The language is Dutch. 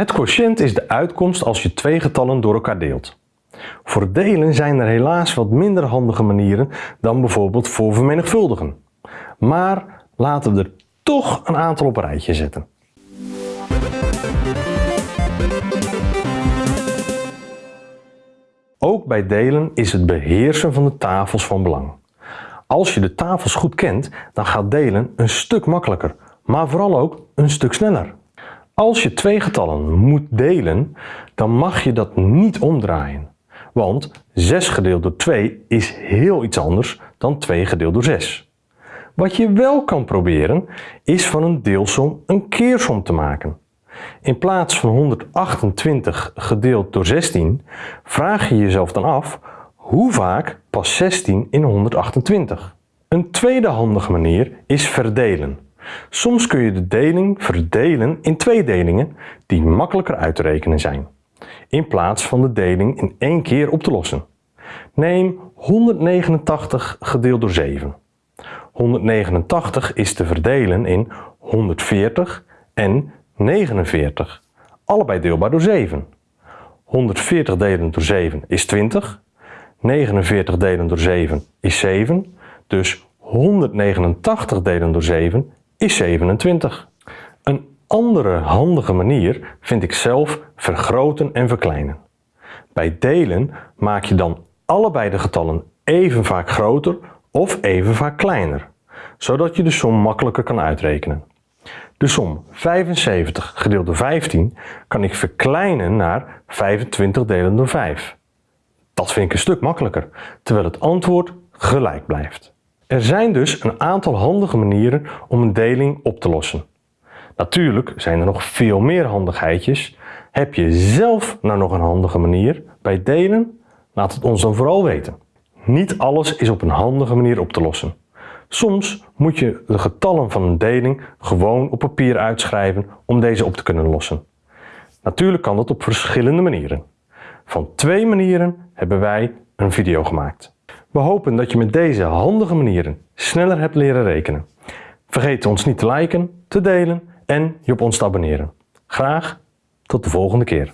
Het quotient is de uitkomst als je twee getallen door elkaar deelt. Voor delen zijn er helaas wat minder handige manieren dan bijvoorbeeld voor vermenigvuldigen. Maar laten we er toch een aantal op een rijtje zetten. Ook bij delen is het beheersen van de tafels van belang. Als je de tafels goed kent, dan gaat delen een stuk makkelijker, maar vooral ook een stuk sneller. Als je twee getallen moet delen, dan mag je dat niet omdraaien. Want 6 gedeeld door 2 is heel iets anders dan 2 gedeeld door 6. Wat je wel kan proberen, is van een deelsom een keersom te maken. In plaats van 128 gedeeld door 16, vraag je jezelf dan af hoe vaak past 16 in 128. Een tweede handige manier is verdelen. Soms kun je de deling verdelen in twee delingen die makkelijker uit te rekenen zijn, in plaats van de deling in één keer op te lossen. Neem 189 gedeeld door 7. 189 is te verdelen in 140 en 49, allebei deelbaar door 7. 140 delen door 7 is 20, 49 delen door 7 is 7, dus 189 delen door 7 is 27. Een andere handige manier vind ik zelf vergroten en verkleinen. Bij delen maak je dan allebei de getallen even vaak groter of even vaak kleiner, zodat je de som makkelijker kan uitrekenen. De som 75 gedeeld door 15 kan ik verkleinen naar 25 delen door 5. Dat vind ik een stuk makkelijker, terwijl het antwoord gelijk blijft. Er zijn dus een aantal handige manieren om een deling op te lossen. Natuurlijk zijn er nog veel meer handigheidjes. Heb je zelf nou nog een handige manier bij delen? Laat het ons dan vooral weten. Niet alles is op een handige manier op te lossen. Soms moet je de getallen van een deling gewoon op papier uitschrijven om deze op te kunnen lossen. Natuurlijk kan dat op verschillende manieren. Van twee manieren hebben wij een video gemaakt. We hopen dat je met deze handige manieren sneller hebt leren rekenen. Vergeet ons niet te liken, te delen en je op ons te abonneren. Graag tot de volgende keer.